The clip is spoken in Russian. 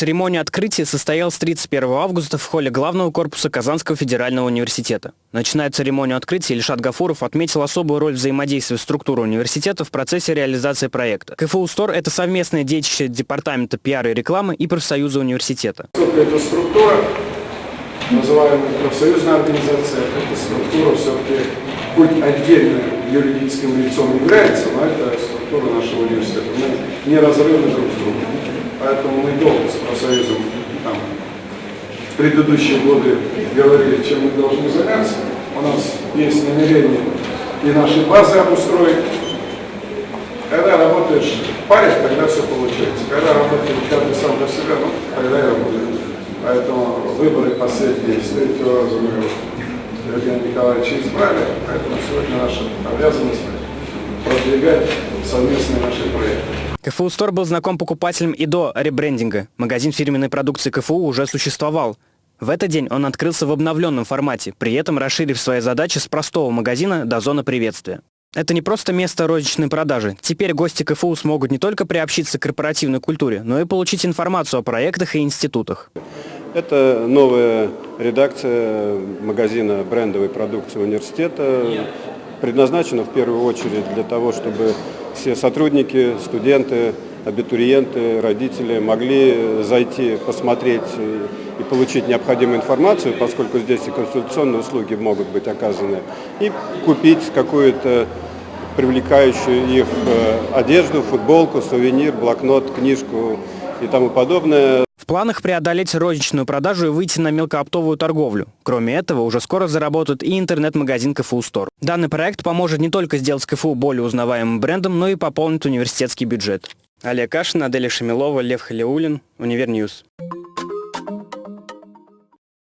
Церемония открытия состоялась 31 августа в холле главного корпуса Казанского федерального университета. Начиная церемонию открытия, Ильшат Гафуров отметил особую роль взаимодействия структуры университета в процессе реализации проекта. КФУ СТОР – это совместное детище Департамента пиара и рекламы и профсоюза университета. Эта структура, называемая профсоюзная организация, эта структура все-таки хоть отдельно юридическим лицом является, но это структура нашего университета. Мы неразрывны друг с другом. Поэтому мы долго с профсоюзом там, в предыдущие годы говорили, чем мы должны заняться. У нас есть намерение и наши базы обустроить. Когда работаешь в паре, тогда все получается. Когда работаешь каждый сам для себя, ну, тогда и работает. Поэтому выборы последние с третьего раза мы Евгения Николаевича избрали, поэтому сегодня наша обязанность продвигать совместные наши проекты. КФУ Стор был знаком покупателям и до ребрендинга. Магазин фирменной продукции КФУ уже существовал. В этот день он открылся в обновленном формате, при этом расширив свои задачи с простого магазина до зоны приветствия. Это не просто место розничной продажи. Теперь гости КФУ смогут не только приобщиться к корпоративной культуре, но и получить информацию о проектах и институтах. Это новая редакция магазина брендовой продукции университета. Предназначена в первую очередь для того, чтобы все сотрудники, студенты, абитуриенты, родители могли зайти, посмотреть и получить необходимую информацию, поскольку здесь и консультационные услуги могут быть оказаны, и купить какую-то привлекающую их э, одежду, футболку, сувенир, блокнот, книжку и тому подобное планах преодолеть розничную продажу и выйти на мелкооптовую торговлю. Кроме этого, уже скоро заработает и интернет-магазин КФУ Стор. Данный проект поможет не только сделать КФУ более узнаваемым брендом, но и пополнить университетский бюджет. Олег Кашин, Аделя Шамилова, Лев Халиулин, Univer News.